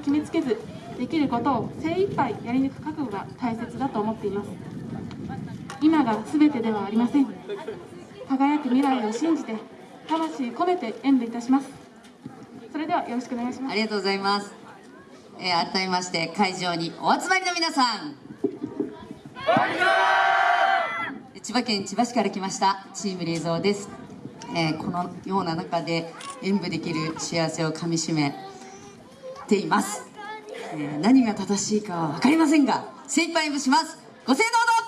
決めつけずできることを精一杯やり抜く覚悟が大切だと思っています。今が全てではありません。輝く未来を信じて魂込めて演舞いたします。それではよろしくお願いします。ありがとうございます、えー改めまして会場にお集まりの皆さん。千葉県千葉市から来ましたチーム冷蔵です、えーこのような中で演舞できる幸せをかみしめています、えー何が正しいかは分かりませんが精一杯演舞します。ご清聴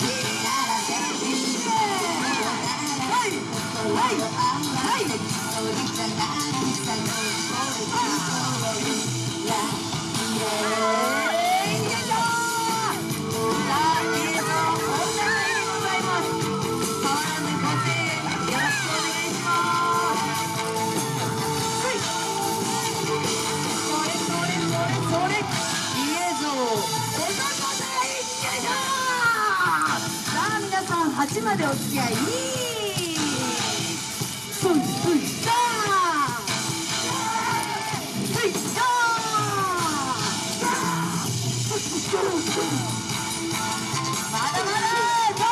な 8までお付き合いふいふいさあふいさあまだまだ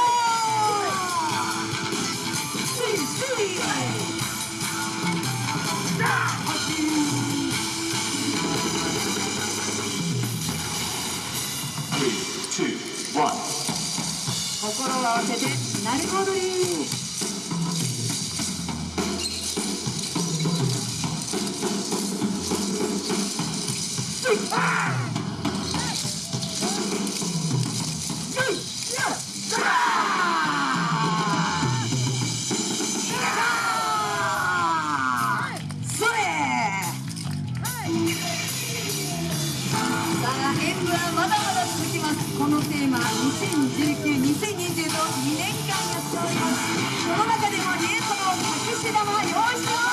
Three, two, one. 心を合わせて鳴子踊りこのテーマ2019-2020の2年間やっております。その中でもリエゾの隠し玉用意してます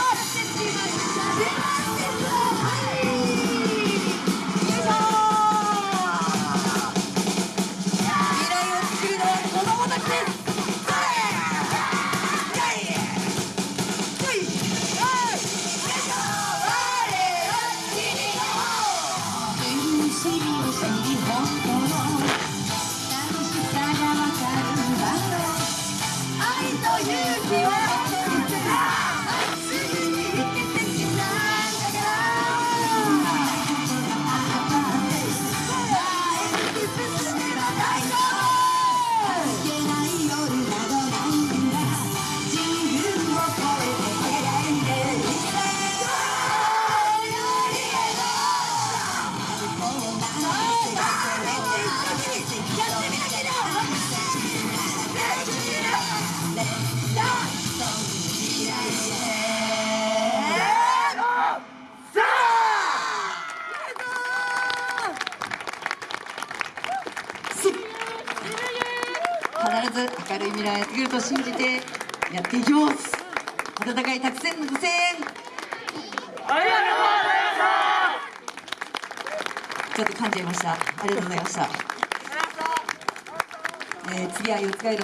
ず明るい未来がやってくると信じてやっていきます。温かいたくさんのご声援。ちょっと噛んじゃいました。ありがとうございました、えー次は四つ街道